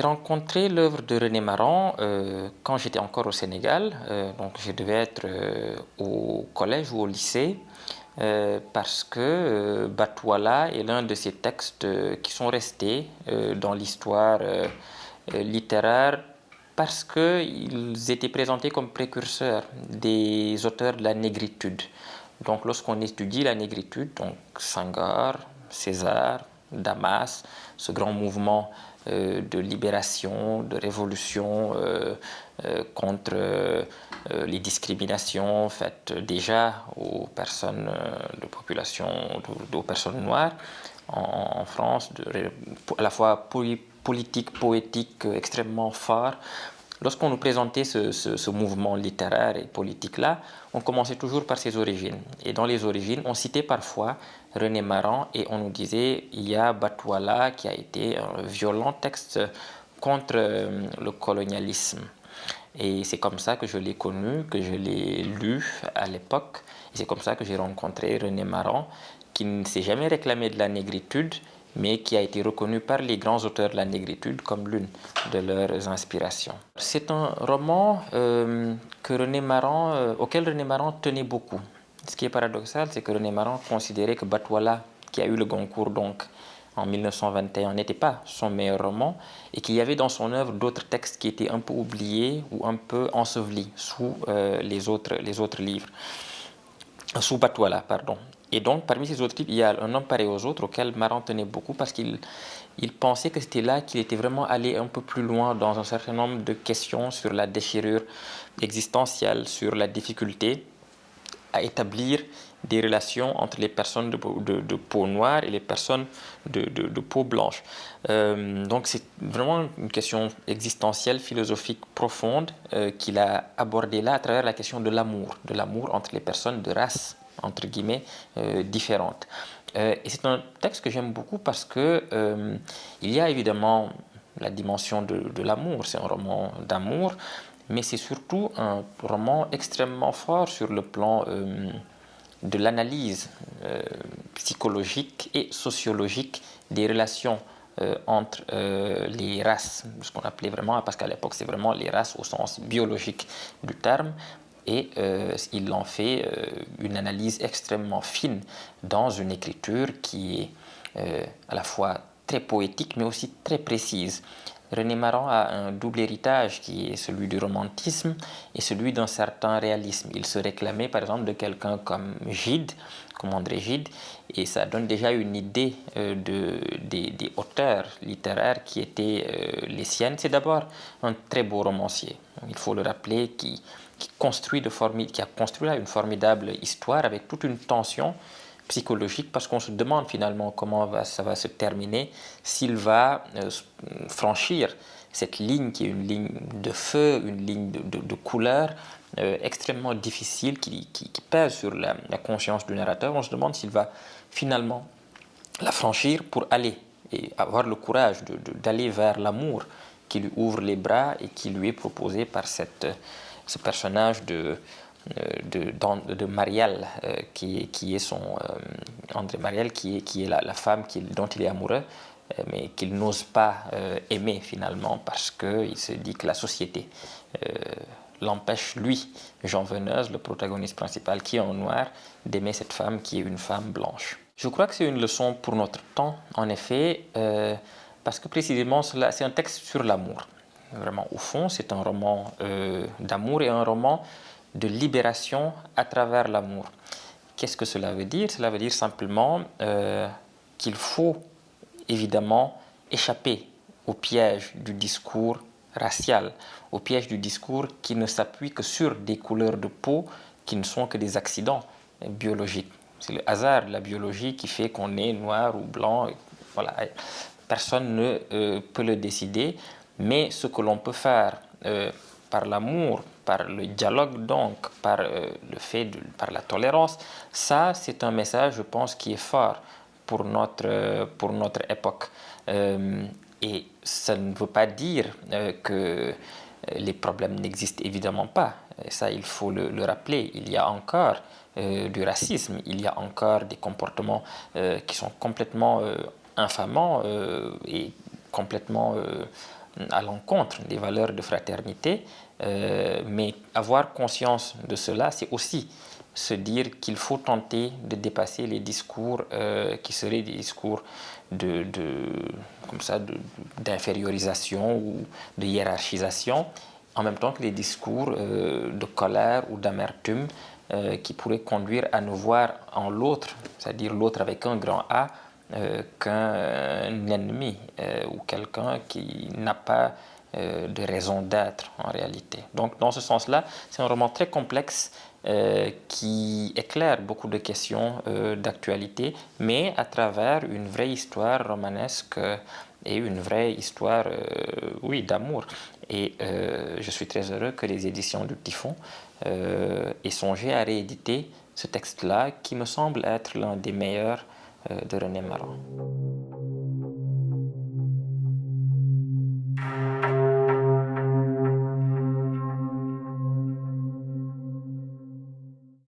J'ai rencontré l'œuvre de René Maran quand j'étais encore au Sénégal, donc je devais être au collège ou au lycée, parce que Batouala est l'un de ces textes qui sont restés dans l'histoire littéraire parce qu'ils étaient présentés comme précurseurs des auteurs de la négritude. Donc lorsqu'on étudie la négritude, donc Senghor, César, Damas, ce grand mouvement euh, de libération, de révolution euh, euh, contre les discriminations faites déjà aux personnes de population, aux personnes noires en, France, à la fois politique, poétique extrêmement fort, Lorsqu'on nous présentait ce, mouvement littéraire et politique-là, on commençait toujours par ses origines. Et dans les origines, on citait parfois René Maran et on nous disait il y a Batouala qui a été un violent texte contre euh, le colonialisme. Et c'est comme ça que je l'ai connu, que je l'ai lu à l'époque. Et c'est comme ça que j'ai rencontré René Maran, qui ne s'est jamais réclamé de la négritude, mais qui a été reconnu par les grands auteurs de la négritude comme l'une de leurs inspirations. C'est un roman euh, que René Maran, euh, auquel René Maran tenait beaucoup. Ce qui est paradoxal, c'est que René Maran considérait que Batouala, qui a eu le Goncourt donc en 1921, n'était pas son meilleur roman et qu'il y avait dans son œuvre d'autres textes qui étaient un peu oubliés ou un peu ensevelis sous euh, les, autres, les autres livres. Sous Batouala, pardon. Et donc, parmi ces autres livres, il y a Un homme pareil aux autres, auquel Maran tenait beaucoup parce qu'il il pensait que c'était là qu'il était vraiment allé un peu plus loin dans un certain nombre de questions sur la déchirure existentielle, sur la difficulté à établir des relations entre les personnes de, peau noire et les personnes de, de peau blanche. Euh, donc c'est vraiment une question existentielle, philosophique profonde euh, qu'il a abordée là à travers la question de l'amour, de l'amour entre les personnes de race entre guillemets, euh, différentes. Euh, et c'est un texte que j'aime beaucoup parce que euh, il y a évidemment la dimension de, l'amour, c'est un roman d'amour, mais c'est surtout un roman extrêmement fort sur le plan de l'analyse psychologique et sociologique des relations entre les races, ce qu'on appelait vraiment, parce qu'à l'époque c'est vraiment les races au sens biologique du terme, et euh, il en fait euh, une analyse extrêmement fine dans une écriture qui est euh, à la fois très poétique mais aussi très précise. René Maran a un double héritage qui est celui du romantisme et celui d'un certain réalisme. Il se réclamait par exemple de quelqu'un comme Gide, comme André Gide, et ça donne déjà une idée de, des, des, auteurs littéraires qui étaient les siennes. C'est d'abord un très beau romancier, il faut le rappeler, qui qui, construit de qui a construit là une formidable histoire avec toute une tension psychologique parce qu'on se demande finalement comment va, ça va se terminer, s'il va euh, franchir cette ligne qui est une ligne de feu, une ligne de, couleur euh, extrêmement difficile qui, qui, pèse sur la, conscience du narrateur. On se demande s'il va finalement la franchir pour aller et avoir le courage d'aller vers l'amour qui lui ouvre les bras et qui lui est proposé par cette ce personnage de, euh, de, de Marielle, euh, qui, qui, est son euh, André Marielle, qui est, qui est la, femme qui, dont il est amoureux, mais qu'il n'ose pas aimer finalement parce qu'il se dit que la société l'empêche, lui, Jean Veneuse, le protagoniste principal qui est en noir, d'aimer cette femme qui est une femme blanche. Je crois que c'est une leçon pour notre temps, en effet, parce que précisément, c'est un texte sur l'amour. Vraiment, au fond, c'est un roman euh, d'amour et un roman de libération à travers l'amour. Qu'est-ce que cela veut dire? Cela veut dire simplement euh, qu'il faut évidemment échapper au piège du discours racial, au piège du discours qui ne s'appuie que sur des couleurs de peau qui ne sont que des accidents biologiques. C'est le hasard de la biologie qui fait qu'on est noir ou blanc. Voilà. Personne ne euh, peut le décider. Mais ce que l'on peut faire euh, par l'amour, par le dialogue donc, par euh, le fait, par la tolérance, ça c'est un message je pense qui est fort pour notre, pour notre époque. Et ça ne veut pas dire que les problèmes n'existent évidemment pas. ça, il faut le, rappeler. Il y a encore du racisme, il y a encore des comportements qui sont complètement infamants et complètement à l'encontre des valeurs de fraternité, mais avoir conscience de cela, c'est aussi se dire qu'il faut tenter de dépasser les discours qui seraient des discours de, comme ça d'infériorisation ou de hiérarchisation en même temps que les discours euh, de colère ou d'amertume euh, qui pourraient conduire à nous voir en l'autre, c'est-à-dire l'autre avec un grand A, euh, qu'un ennemi ou quelqu'un qui n'a pas de raison d'être en réalité. Donc dans ce sens-là, c'est un roman très complexe qui éclaire beaucoup de questions d'actualité, mais à travers une vraie histoire romanesque et une vraie histoire, oui, d'amour. Et euh, je suis très heureux que les éditions du Typhon euh, aient songé à rééditer ce texte-là qui me semble être l'un des meilleurs euh, de René Maran.